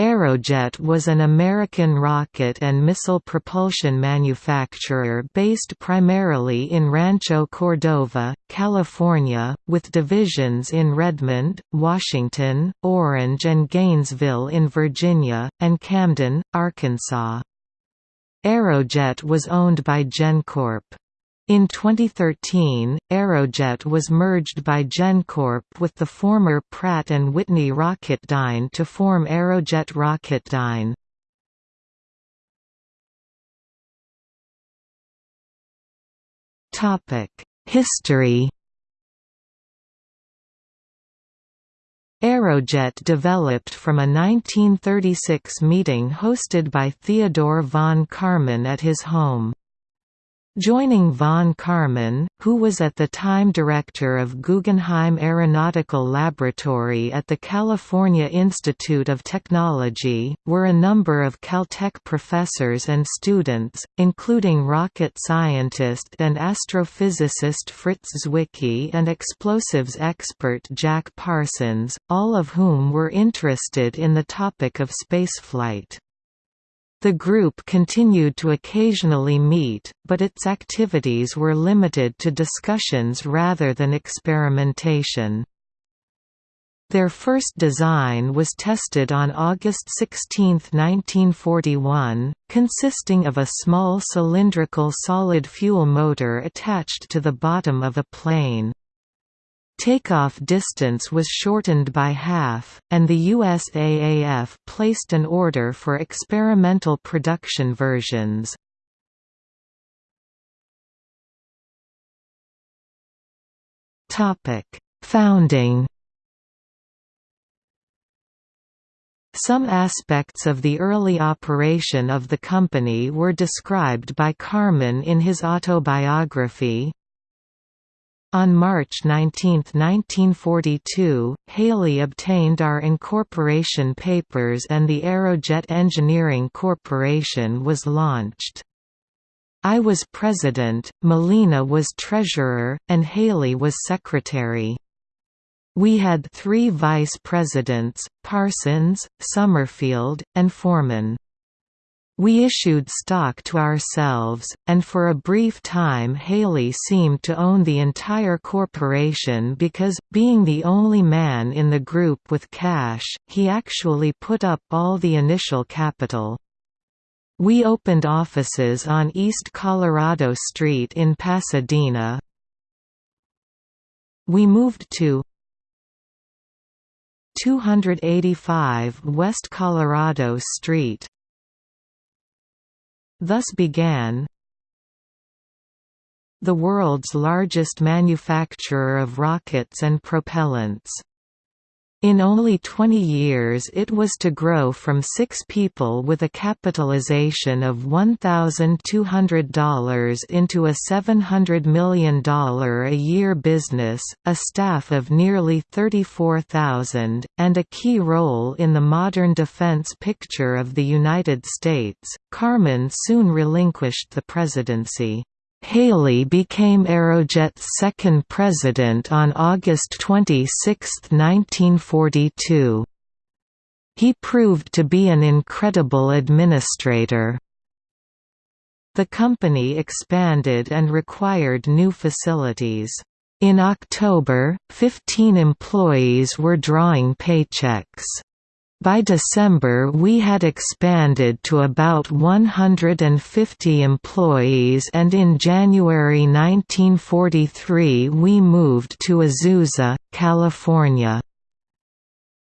Aerojet was an American rocket and missile propulsion manufacturer based primarily in Rancho Cordova, California, with divisions in Redmond, Washington, Orange and Gainesville in Virginia, and Camden, Arkansas. Aerojet was owned by GenCorp. In 2013, Aerojet was merged by GenCorp with the former Pratt & Whitney Rocketdyne to form Aerojet Rocketdyne. History Aerojet developed from a 1936 meeting hosted by Theodore von Karman at his home. Joining von Karman, who was at the time director of Guggenheim Aeronautical Laboratory at the California Institute of Technology, were a number of Caltech professors and students, including rocket scientist and astrophysicist Fritz Zwicky and explosives expert Jack Parsons, all of whom were interested in the topic of spaceflight. The group continued to occasionally meet, but its activities were limited to discussions rather than experimentation. Their first design was tested on August 16, 1941, consisting of a small cylindrical solid fuel motor attached to the bottom of a plane. Takeoff distance was shortened by half, and the USAAF placed an order for experimental production versions. Founding Some aspects of the early operation of the company were described by Karman in his autobiography, on March 19, 1942, Haley obtained our incorporation papers and the Aerojet Engineering Corporation was launched. I was president, Malina was treasurer, and Haley was secretary. We had three vice presidents, Parsons, Summerfield, and Forman. We issued stock to ourselves, and for a brief time Haley seemed to own the entire corporation because, being the only man in the group with cash, he actually put up all the initial capital. We opened offices on East Colorado Street in Pasadena. We moved to 285 West Colorado Street Thus began the world's largest manufacturer of rockets and propellants. In only 20 years it was to grow from six people with a capitalization of $1,200 into a $700 million a year business, a staff of nearly 34,000, and a key role in the modern defense picture of the United States. Karman soon relinquished the presidency. Haley became Aerojet's second president on August 26, 1942. He proved to be an incredible administrator. The company expanded and required new facilities. In October, 15 employees were drawing paychecks. By December we had expanded to about 150 employees and in January 1943 we moved to Azusa, California.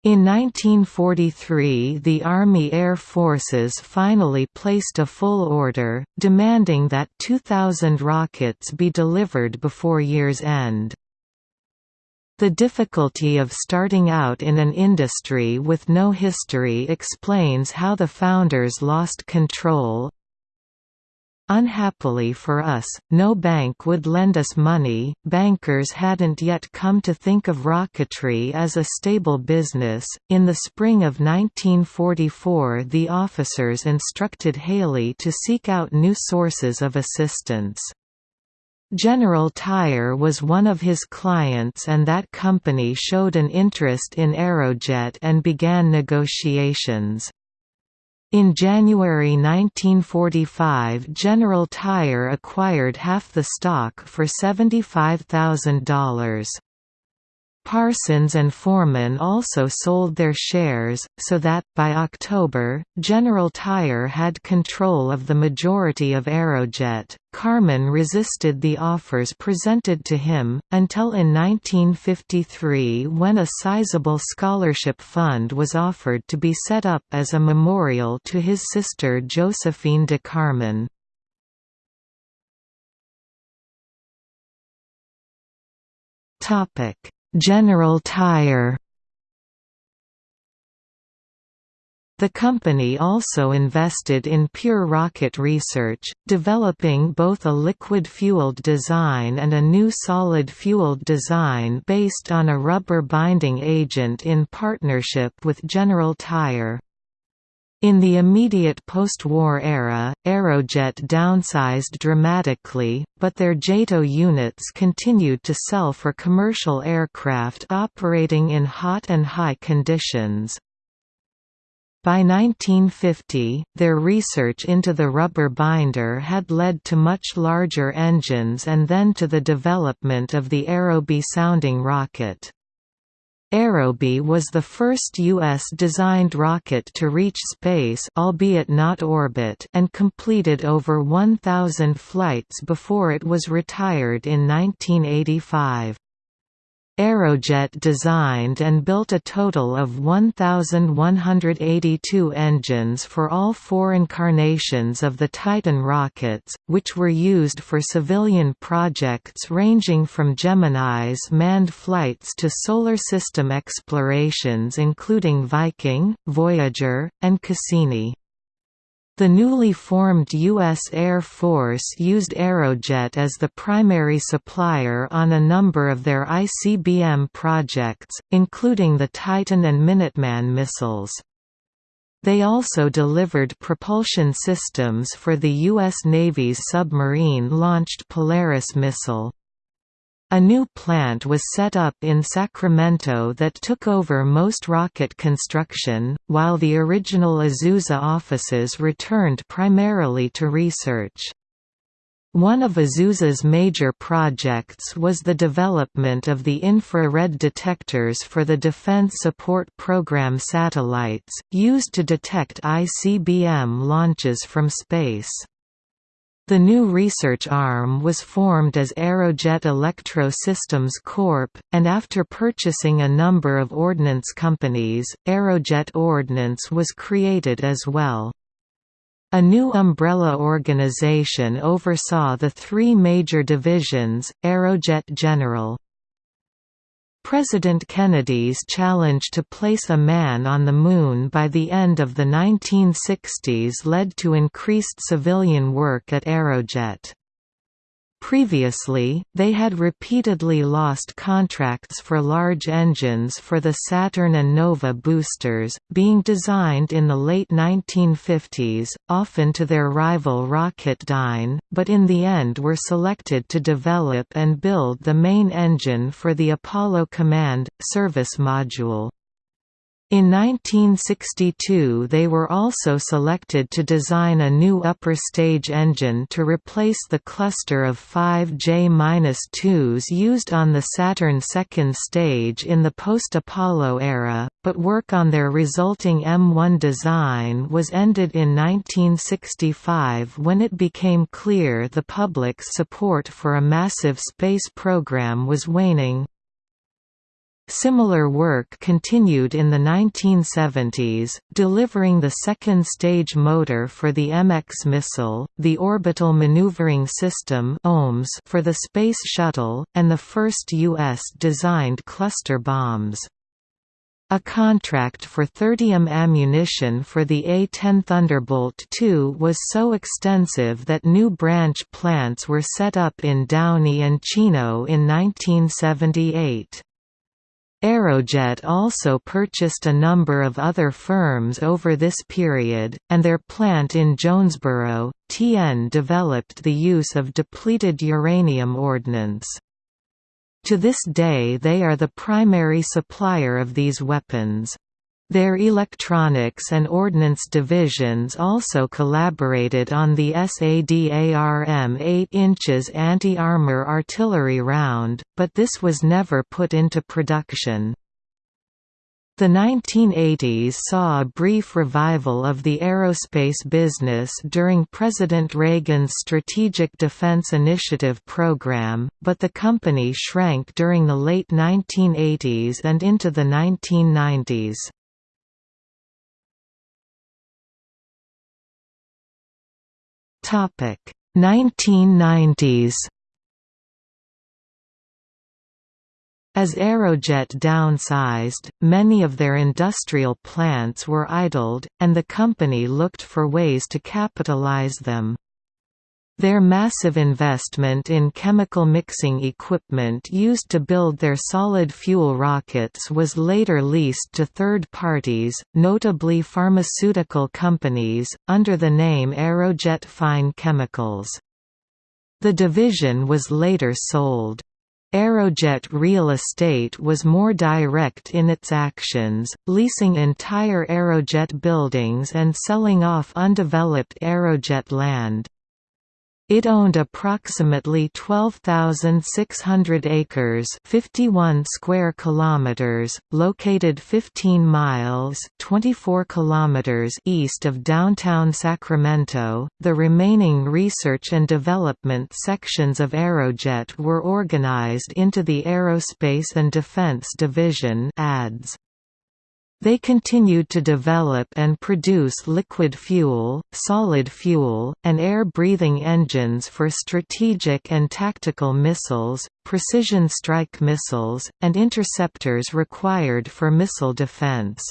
In 1943 the Army Air Forces finally placed a full order, demanding that 2,000 rockets be delivered before year's end. The difficulty of starting out in an industry with no history explains how the founders lost control. Unhappily for us, no bank would lend us money, bankers hadn't yet come to think of rocketry as a stable business. In the spring of 1944, the officers instructed Haley to seek out new sources of assistance. General Tire was one of his clients and that company showed an interest in Aerojet and began negotiations. In January 1945 General Tire acquired half the stock for $75,000. Parsons and Forman also sold their shares, so that, by October, General Tire had control of the majority of Aerojet. Karman resisted the offers presented to him, until in 1953 when a sizable scholarship fund was offered to be set up as a memorial to his sister Josephine de Karman. Topic General Tire The company also invested in pure rocket research, developing both a liquid-fueled design and a new solid-fueled design based on a rubber binding agent in partnership with General Tire. In the immediate post-war era, Aerojet downsized dramatically, but their JATO units continued to sell for commercial aircraft operating in hot and high conditions. By 1950, their research into the rubber binder had led to much larger engines and then to the development of the Aerobee sounding rocket. Aerobee was the first U.S.-designed rocket to reach space albeit not orbit and completed over 1,000 flights before it was retired in 1985. Aerojet designed and built a total of 1,182 engines for all four incarnations of the Titan rockets, which were used for civilian projects ranging from Gemini's manned flights to solar system explorations including Viking, Voyager, and Cassini. The newly formed U.S. Air Force used Aerojet as the primary supplier on a number of their ICBM projects, including the Titan and Minuteman missiles. They also delivered propulsion systems for the U.S. Navy's submarine-launched Polaris missile. A new plant was set up in Sacramento that took over most rocket construction, while the original Azusa offices returned primarily to research. One of Azusa's major projects was the development of the infrared detectors for the Defense Support Program satellites, used to detect ICBM launches from space. The new research arm was formed as Aerojet Electro Systems Corp., and after purchasing a number of ordnance companies, Aerojet Ordnance was created as well. A new umbrella organization oversaw the three major divisions, Aerojet General, President Kennedy's challenge to place a man on the Moon by the end of the 1960s led to increased civilian work at Aerojet. Previously, they had repeatedly lost contracts for large engines for the Saturn and Nova boosters, being designed in the late 1950s, often to their rival Rocketdyne, but in the end were selected to develop and build the main engine for the Apollo Command Service Module. In 1962 they were also selected to design a new upper stage engine to replace the cluster of five J-2s used on the Saturn second stage in the post-Apollo era, but work on their resulting M1 design was ended in 1965 when it became clear the public's support for a massive space program was waning. Similar work continued in the 1970s, delivering the second stage motor for the MX missile, the Orbital Maneuvering System for the Space Shuttle, and the first U.S.-designed cluster bombs. A contract for 30M ammunition for the A-10 Thunderbolt II was so extensive that new branch plants were set up in Downey and Chino in 1978. Aerojet also purchased a number of other firms over this period, and their plant in Jonesboro, TN developed the use of depleted uranium ordnance. To this day they are the primary supplier of these weapons. Their electronics and ordnance divisions also collaborated on the SADARM 8 inches anti-armor artillery round, but this was never put into production. The 1980s saw a brief revival of the aerospace business during President Reagan's Strategic Defense Initiative program, but the company shrank during the late 1980s and into the 1990s. Topic 1990s As Aerojet downsized, many of their industrial plants were idled, and the company looked for ways to capitalize them. Their massive investment in chemical mixing equipment used to build their solid fuel rockets was later leased to third parties, notably pharmaceutical companies, under the name Aerojet Fine Chemicals. The division was later sold. Aerojet Real Estate was more direct in its actions, leasing entire Aerojet buildings and selling off undeveloped Aerojet land. It owned approximately 12,600 acres, 51 square kilometers, located 15 miles, 24 kilometers east of downtown Sacramento. The remaining research and development sections of Aerojet were organized into the Aerospace and Defense Division (ADS). They continued to develop and produce liquid fuel, solid fuel, and air-breathing engines for strategic and tactical missiles, precision strike missiles, and interceptors required for missile defense.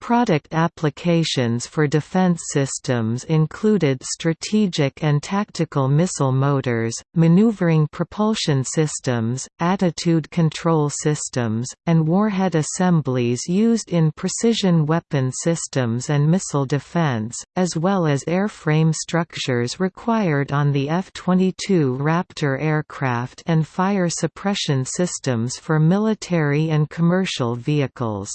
Product applications for defense systems included strategic and tactical missile motors, maneuvering propulsion systems, attitude control systems, and warhead assemblies used in precision weapon systems and missile defense, as well as airframe structures required on the F-22 Raptor aircraft and fire suppression systems for military and commercial vehicles.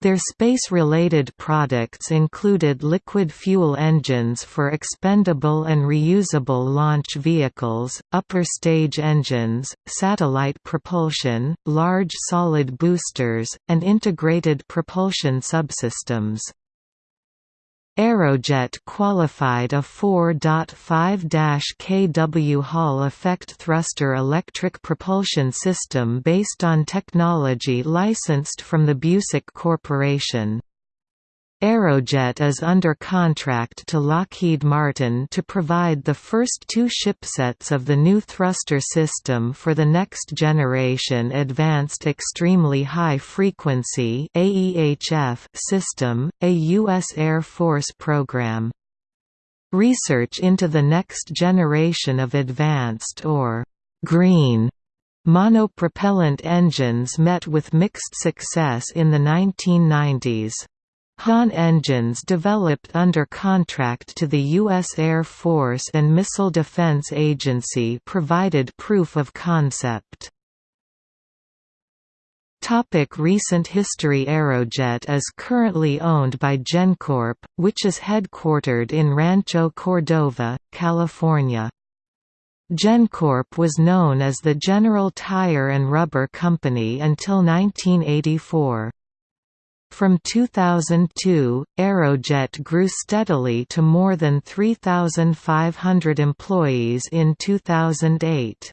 Their space-related products included liquid fuel engines for expendable and reusable launch vehicles, upper stage engines, satellite propulsion, large solid boosters, and integrated propulsion subsystems. Aerojet qualified a 4.5-kW Hall effect thruster electric propulsion system based on technology licensed from the Busek Corporation. Aerojet is under contract to Lockheed Martin to provide the first two shipsets of the new thruster system for the next generation Advanced Extremely High Frequency system, a U.S. Air Force program. Research into the next generation of advanced or «green» monopropellant engines met with mixed success in the 1990s. HAN engines developed under contract to the U.S. Air Force and Missile Defense Agency provided proof of concept. Topic recent history Aerojet is currently owned by GenCorp, which is headquartered in Rancho Cordova, California. GenCorp was known as the General Tire and Rubber Company until 1984. From 2002, Aerojet grew steadily to more than 3,500 employees in 2008.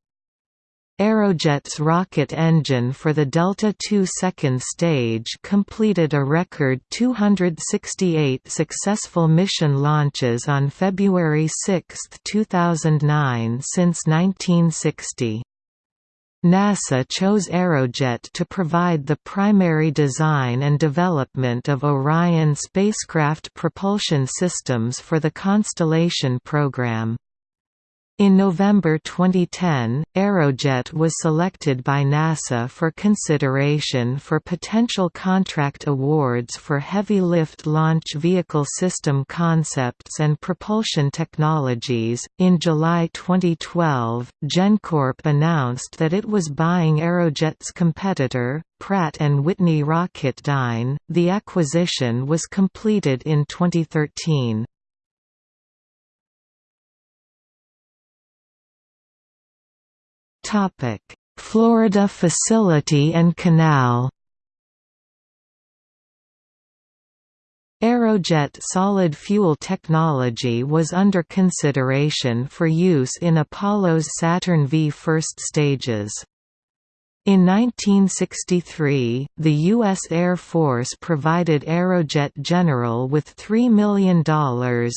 Aerojet's rocket engine for the Delta II second stage completed a record 268 successful mission launches on February 6, 2009 since 1960. NASA chose Aerojet to provide the primary design and development of Orion spacecraft propulsion systems for the Constellation program. In November 2010, Aerojet was selected by NASA for consideration for potential contract awards for heavy lift launch vehicle system concepts and propulsion technologies. In July 2012, GenCorp announced that it was buying Aerojet's competitor, Pratt & Whitney Rocketdyne. The acquisition was completed in 2013. Topic: Florida facility and canal. Aerojet solid fuel technology was under consideration for use in Apollo's Saturn V first stages. In 1963, the U.S. Air Force provided Aerojet General with $3 million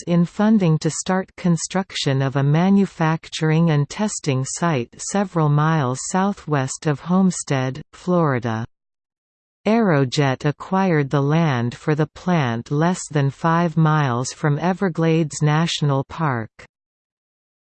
in funding to start construction of a manufacturing and testing site several miles southwest of Homestead, Florida. Aerojet acquired the land for the plant less than five miles from Everglades National Park.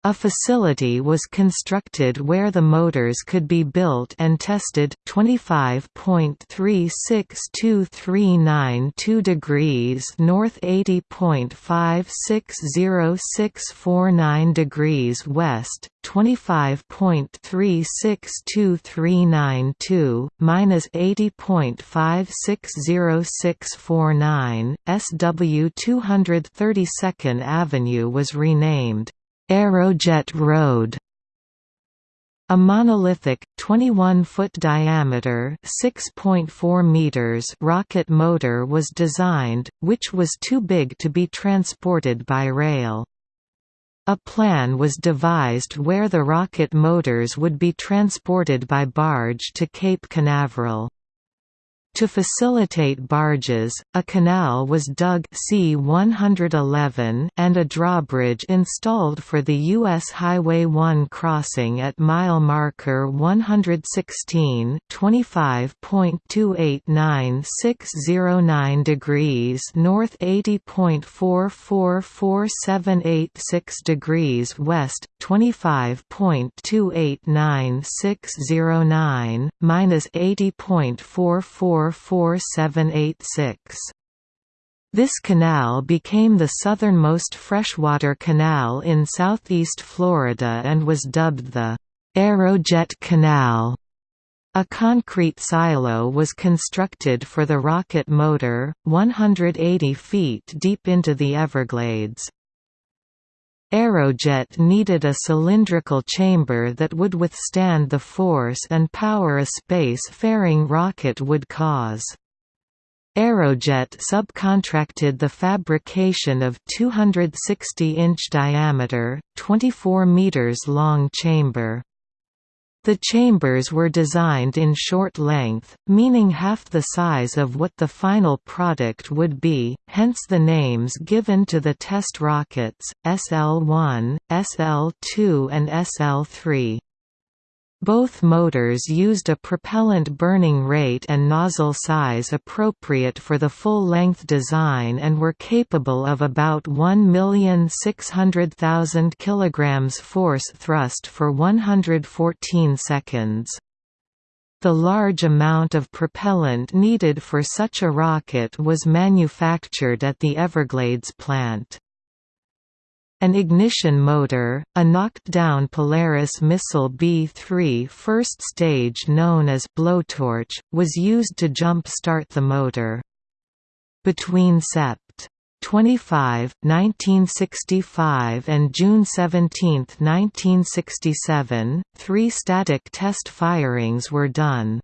A facility was constructed where the motors could be built and tested 25.36239 degrees north 80.560649 degrees west 25.36239 minus 80.560649 SW 232nd Avenue was renamed Aerojet Road a monolithic, 21-foot diameter (6.4 meters) rocket motor was designed, which was too big to be transported by rail. A plan was devised where the rocket motors would be transported by barge to Cape Canaveral. To facilitate barges, a canal was dug C-111 and a drawbridge installed for the U.S. Highway 1 crossing at mile marker 116 25.289609 degrees north 80.444786 degrees west 25.289609 minus 80.44 4786. This canal became the southernmost freshwater canal in southeast Florida and was dubbed the Aerojet Canal. A concrete silo was constructed for the rocket motor, 180 feet deep into the Everglades. Aerojet needed a cylindrical chamber that would withstand the force and power a space-faring rocket would cause. Aerojet subcontracted the fabrication of 260-inch diameter, 24 meters long chamber. The chambers were designed in short length, meaning half the size of what the final product would be, hence the names given to the test rockets, SL-1, SL-2 and SL-3. Both motors used a propellant burning rate and nozzle size appropriate for the full-length design and were capable of about 1,600,000 kg force thrust for 114 seconds. The large amount of propellant needed for such a rocket was manufactured at the Everglades plant. An ignition motor, a knocked-down Polaris missile B-3 first stage known as blowtorch, was used to jump-start the motor. Between Sept. 25, 1965 and June 17, 1967, three static test firings were done.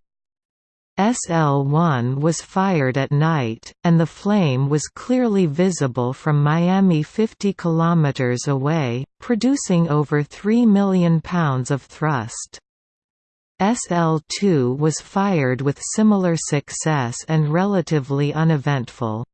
SL-1 was fired at night, and the flame was clearly visible from Miami 50 km away, producing over 3 million pounds of thrust. SL-2 was fired with similar success and relatively uneventful.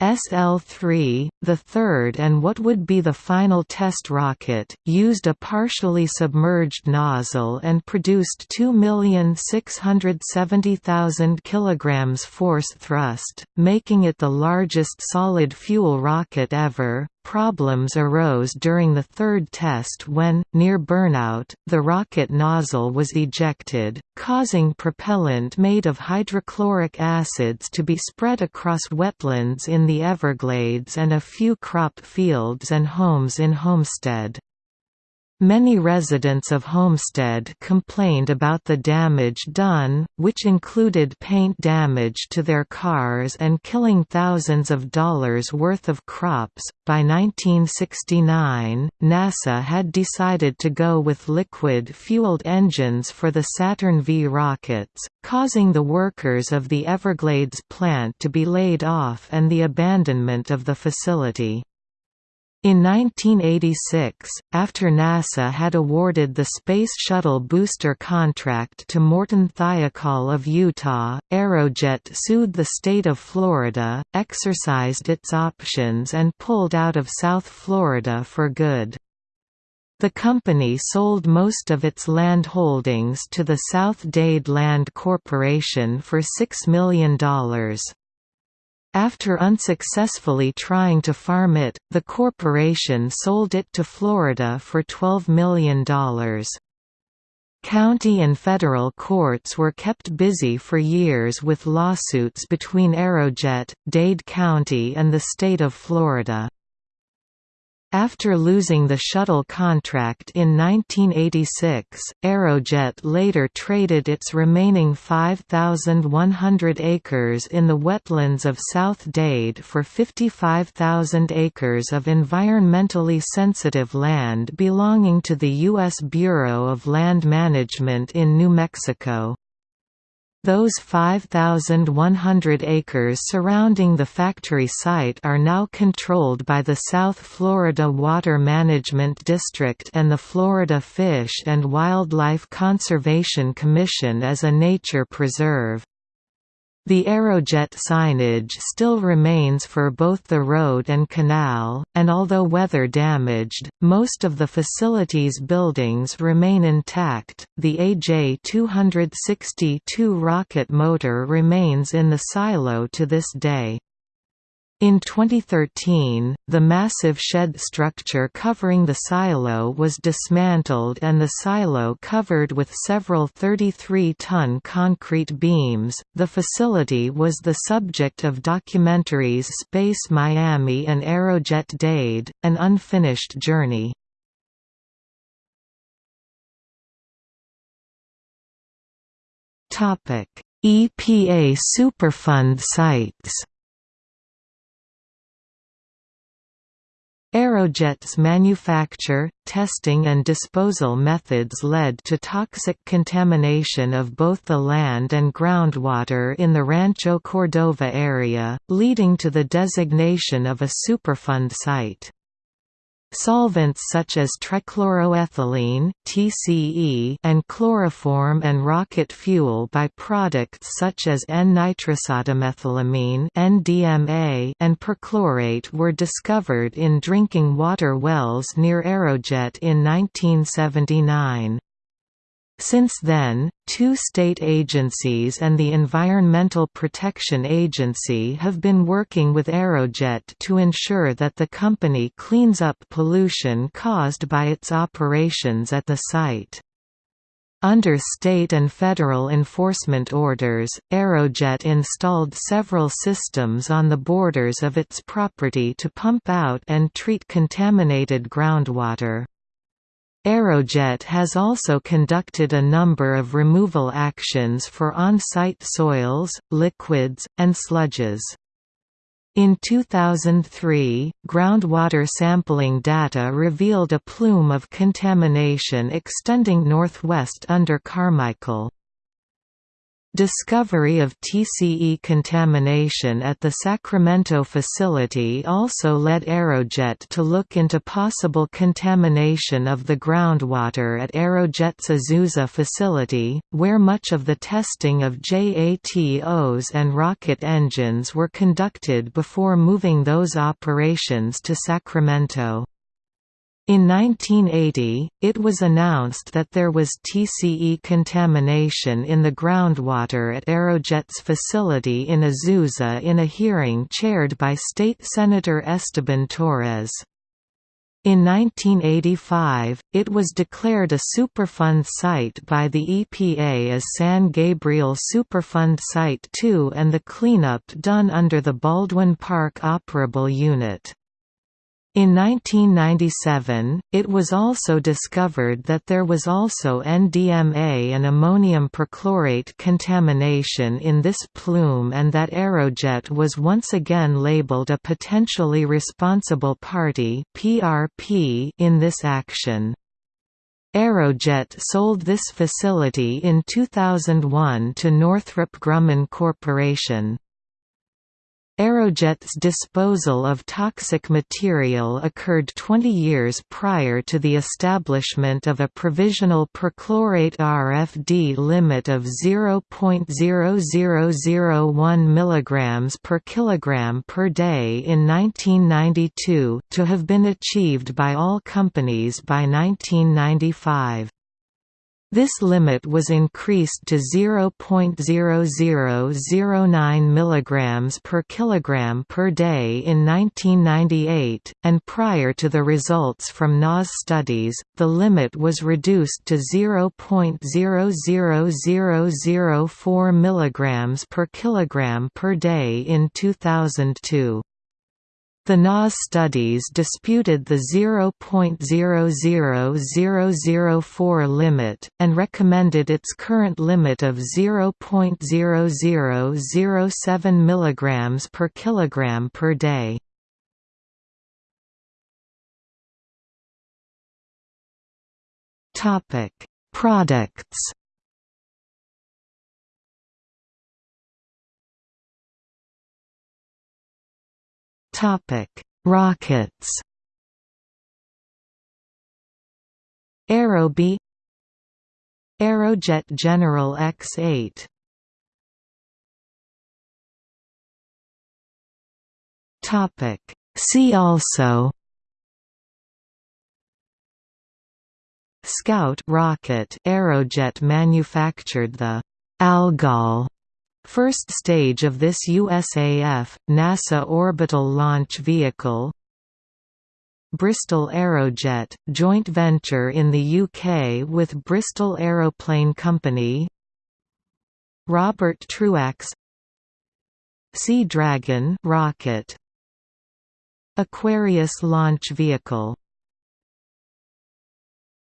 SL-3, the third and what would be the final test rocket, used a partially submerged nozzle and produced 2,670,000 kg force thrust, making it the largest solid fuel rocket ever, problems arose during the third test when, near burnout, the rocket nozzle was ejected, causing propellant made of hydrochloric acids to be spread across wetlands in the Everglades and a few crop fields and homes in Homestead. Many residents of Homestead complained about the damage done, which included paint damage to their cars and killing thousands of dollars worth of crops. By 1969, NASA had decided to go with liquid fueled engines for the Saturn V rockets, causing the workers of the Everglades plant to be laid off and the abandonment of the facility. In 1986, after NASA had awarded the Space Shuttle booster contract to Morton Thiokol of Utah, Aerojet sued the state of Florida, exercised its options and pulled out of South Florida for good. The company sold most of its land holdings to the South Dade Land Corporation for $6 million. After unsuccessfully trying to farm it, the corporation sold it to Florida for $12 million. County and federal courts were kept busy for years with lawsuits between Aerojet, Dade County and the state of Florida. After losing the shuttle contract in 1986, Aerojet later traded its remaining 5,100 acres in the wetlands of South Dade for 55,000 acres of environmentally sensitive land belonging to the U.S. Bureau of Land Management in New Mexico. Those 5,100 acres surrounding the factory site are now controlled by the South Florida Water Management District and the Florida Fish and Wildlife Conservation Commission as a nature preserve. The Aerojet signage still remains for both the road and canal, and although weather damaged, most of the facility's buildings remain intact. The AJ-260-2 rocket motor remains in the silo to this day. In 2013, the massive shed structure covering the silo was dismantled and the silo covered with several 33-ton concrete beams. The facility was the subject of documentaries Space Miami and Aerojet Dade: An Unfinished Journey. EPA Superfund sites. Aerojet's manufacture, testing and disposal methods led to toxic contamination of both the land and groundwater in the Rancho Cordova area, leading to the designation of a Superfund site. Solvents such as trichloroethylene (TCE) and chloroform and rocket fuel by-products such as N-nitrosodimethylamine (NDMA) and perchlorate were discovered in drinking water wells near Aerojet in 1979. Since then, two state agencies and the Environmental Protection Agency have been working with Aerojet to ensure that the company cleans up pollution caused by its operations at the site. Under state and federal enforcement orders, Aerojet installed several systems on the borders of its property to pump out and treat contaminated groundwater. Aerojet has also conducted a number of removal actions for on-site soils, liquids, and sludges. In 2003, groundwater sampling data revealed a plume of contamination extending northwest under Carmichael. Discovery of TCE contamination at the Sacramento facility also led Aerojet to look into possible contamination of the groundwater at Aerojet's Azusa facility, where much of the testing of JATOs and rocket engines were conducted before moving those operations to Sacramento. In 1980, it was announced that there was TCE contamination in the groundwater at Aerojet's facility in Azusa in a hearing chaired by State Senator Esteban Torres. In 1985, it was declared a Superfund site by the EPA as San Gabriel Superfund Site 2 and the cleanup done under the Baldwin Park Operable Unit. In 1997, it was also discovered that there was also NDMA and ammonium perchlorate contamination in this plume and that Aerojet was once again labeled a potentially responsible party in this action. Aerojet sold this facility in 2001 to Northrop Grumman Corporation. Aerojet's disposal of toxic material occurred 20 years prior to the establishment of a provisional perchlorate RFD limit of 0.0001 mg per kilogram per day in 1992 to have been achieved by all companies by 1995. This limit was increased to 0.0009 mg per kilogram per day in 1998, and prior to the results from NAS studies, the limit was reduced to 0.00004 mg per kilogram per day in 2002. The NAS studies disputed the 0.00004 limit, and recommended its current limit of 0.0007 mg per kilogram per day. Products Rockets. Aerobee Aerojet General X8 Topic. See also. Scout rocket Aerojet manufactured the Algol First stage of this USAF, NASA Orbital Launch Vehicle Bristol Aerojet, joint venture in the UK with Bristol Aeroplane Company Robert Truax Sea Dragon rocket Aquarius launch vehicle